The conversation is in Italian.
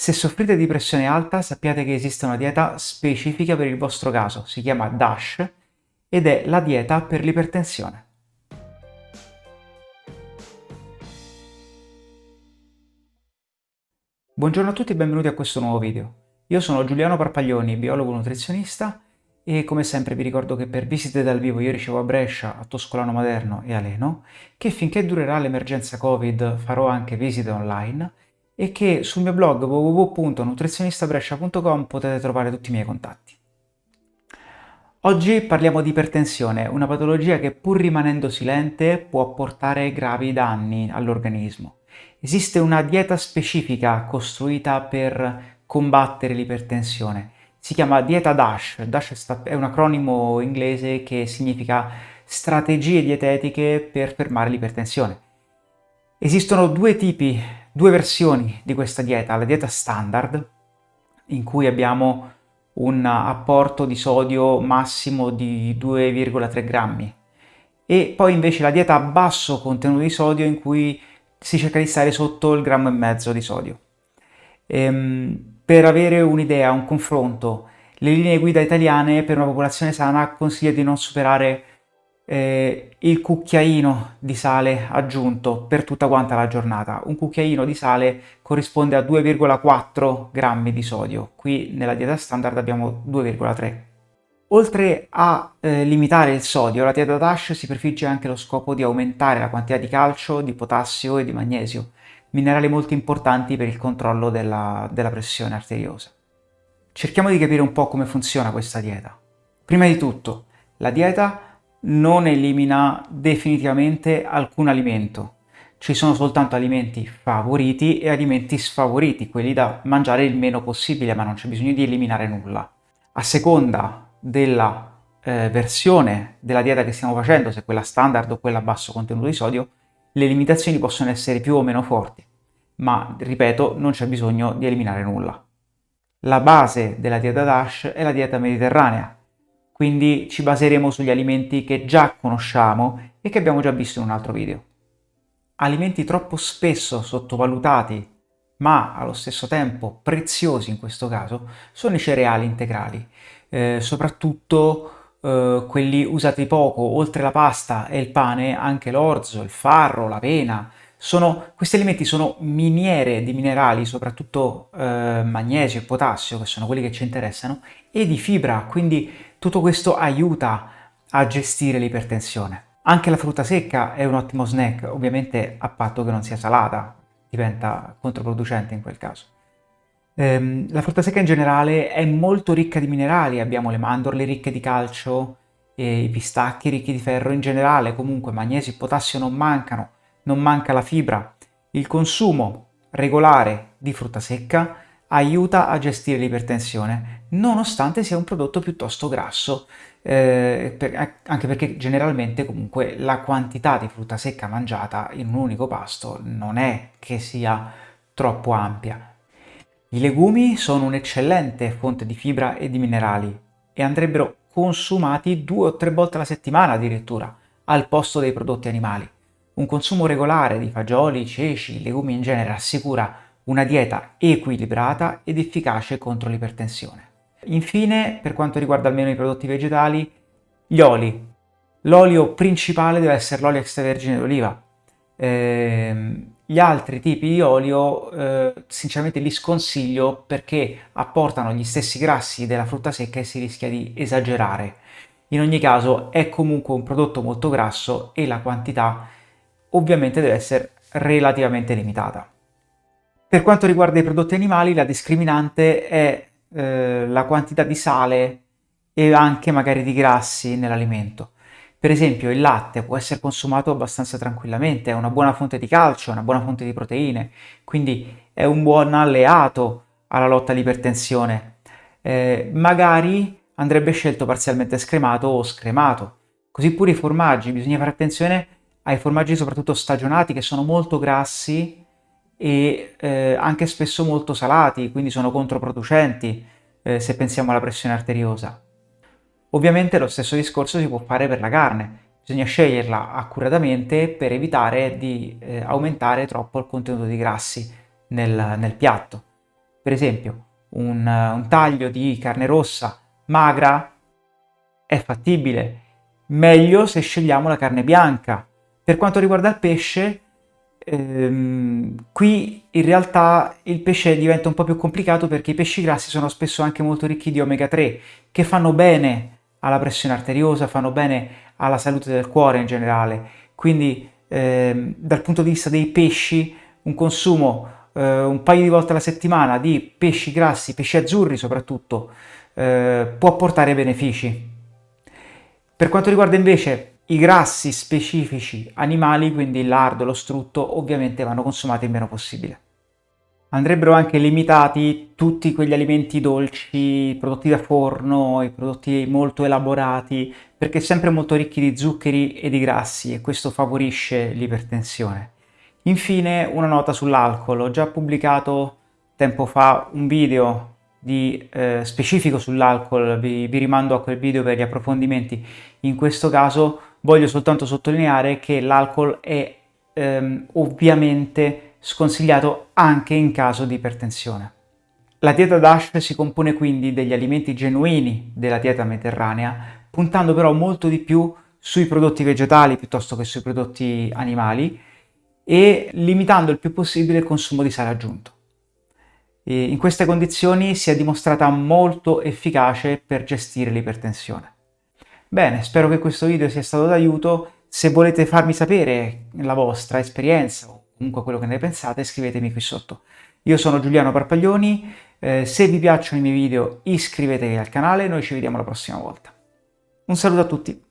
Se soffrite di pressione alta sappiate che esiste una dieta specifica per il vostro caso, si chiama DASH ed è la dieta per l'ipertensione. Buongiorno a tutti e benvenuti a questo nuovo video. Io sono Giuliano Parpaglioni, biologo nutrizionista e come sempre vi ricordo che per visite dal vivo io ricevo a Brescia, a Toscolano Maderno e a Leno, che finché durerà l'emergenza Covid farò anche visite online e che sul mio blog www.nutrizionistabrescia.com potete trovare tutti i miei contatti. Oggi parliamo di ipertensione, una patologia che pur rimanendo silente può portare gravi danni all'organismo. Esiste una dieta specifica costruita per combattere l'ipertensione. Si chiama dieta DASH. DASH è un acronimo inglese che significa strategie dietetiche per fermare l'ipertensione. Esistono due tipi due versioni di questa dieta, la dieta standard, in cui abbiamo un apporto di sodio massimo di 2,3 grammi, e poi invece la dieta a basso contenuto di sodio in cui si cerca di stare sotto il grammo e mezzo di sodio. Ehm, per avere un'idea, un confronto, le linee guida italiane per una popolazione sana consigliano di non superare eh, il cucchiaino di sale aggiunto per tutta quanta la giornata. Un cucchiaino di sale corrisponde a 2,4 grammi di sodio, qui nella dieta standard abbiamo 2,3. Oltre a eh, limitare il sodio, la dieta DASH si prefigge anche lo scopo di aumentare la quantità di calcio, di potassio e di magnesio, minerali molto importanti per il controllo della, della pressione arteriosa. Cerchiamo di capire un po' come funziona questa dieta. Prima di tutto, la dieta non elimina definitivamente alcun alimento. Ci sono soltanto alimenti favoriti e alimenti sfavoriti, quelli da mangiare il meno possibile, ma non c'è bisogno di eliminare nulla. A seconda della eh, versione della dieta che stiamo facendo, se quella standard o quella a basso contenuto di sodio, le limitazioni possono essere più o meno forti, ma ripeto, non c'è bisogno di eliminare nulla. La base della dieta DASH è la dieta mediterranea, quindi ci baseremo sugli alimenti che già conosciamo e che abbiamo già visto in un altro video. Alimenti troppo spesso sottovalutati, ma allo stesso tempo preziosi in questo caso, sono i cereali integrali, eh, soprattutto eh, quelli usati poco, oltre la pasta e il pane, anche l'orzo, il farro, l'avena, sono, questi alimenti sono miniere di minerali, soprattutto eh, magnesio e potassio, che sono quelli che ci interessano, e di fibra, quindi tutto questo aiuta a gestire l'ipertensione. Anche la frutta secca è un ottimo snack, ovviamente a patto che non sia salata, diventa controproducente in quel caso. Ehm, la frutta secca in generale è molto ricca di minerali, abbiamo le mandorle ricche di calcio, i pistacchi ricchi di ferro in generale, comunque magnesio e potassio non mancano, non manca la fibra. Il consumo regolare di frutta secca aiuta a gestire l'ipertensione, nonostante sia un prodotto piuttosto grasso, eh, per, anche perché generalmente comunque la quantità di frutta secca mangiata in un unico pasto non è che sia troppo ampia. I legumi sono un'eccellente fonte di fibra e di minerali e andrebbero consumati due o tre volte alla settimana addirittura, al posto dei prodotti animali. Un consumo regolare di fagioli, ceci, legumi in genere assicura una dieta equilibrata ed efficace contro l'ipertensione. Infine, per quanto riguarda almeno i prodotti vegetali, gli oli. L'olio principale deve essere l'olio extravergine d'oliva. Eh, gli altri tipi di olio eh, sinceramente li sconsiglio perché apportano gli stessi grassi della frutta secca e si rischia di esagerare. In ogni caso è comunque un prodotto molto grasso e la quantità ovviamente deve essere relativamente limitata. Per quanto riguarda i prodotti animali, la discriminante è eh, la quantità di sale e anche magari di grassi nell'alimento. Per esempio il latte può essere consumato abbastanza tranquillamente, è una buona fonte di calcio, è una buona fonte di proteine, quindi è un buon alleato alla lotta all'ipertensione. Eh, magari andrebbe scelto parzialmente scremato o scremato. Così pure i formaggi, bisogna fare attenzione ai formaggi soprattutto stagionati che sono molto grassi e eh, anche spesso molto salati, quindi sono controproducenti eh, se pensiamo alla pressione arteriosa. Ovviamente lo stesso discorso si può fare per la carne, bisogna sceglierla accuratamente per evitare di eh, aumentare troppo il contenuto di grassi nel, nel piatto. Per esempio, un, un taglio di carne rossa magra è fattibile, meglio se scegliamo la carne bianca. Per quanto riguarda il pesce, ehm, qui in realtà il pesce diventa un po' più complicato perché i pesci grassi sono spesso anche molto ricchi di omega 3 che fanno bene alla pressione arteriosa, fanno bene alla salute del cuore in generale. Quindi ehm, dal punto di vista dei pesci un consumo eh, un paio di volte alla settimana di pesci grassi, pesci azzurri soprattutto, eh, può portare benefici. Per quanto riguarda invece i grassi specifici animali, quindi il lardo, lo strutto, ovviamente vanno consumati il meno possibile. Andrebbero anche limitati tutti quegli alimenti dolci, prodotti da forno, i prodotti molto elaborati, perché sempre molto ricchi di zuccheri e di grassi e questo favorisce l'ipertensione. Infine una nota sull'alcol, ho già pubblicato tempo fa un video di, eh, specifico sull'alcol, vi, vi rimando a quel video per gli approfondimenti. In questo caso voglio soltanto sottolineare che l'alcol è ehm, ovviamente sconsigliato anche in caso di ipertensione. La dieta DASH si compone quindi degli alimenti genuini della dieta mediterranea, puntando però molto di più sui prodotti vegetali piuttosto che sui prodotti animali e limitando il più possibile il consumo di sale aggiunto. E in queste condizioni si è dimostrata molto efficace per gestire l'ipertensione. Bene, spero che questo video sia stato d'aiuto. Se volete farmi sapere la vostra esperienza o comunque quello che ne pensate, scrivetemi qui sotto. Io sono Giuliano Parpaglioni, eh, se vi piacciono i miei video iscrivetevi al canale noi ci vediamo la prossima volta. Un saluto a tutti!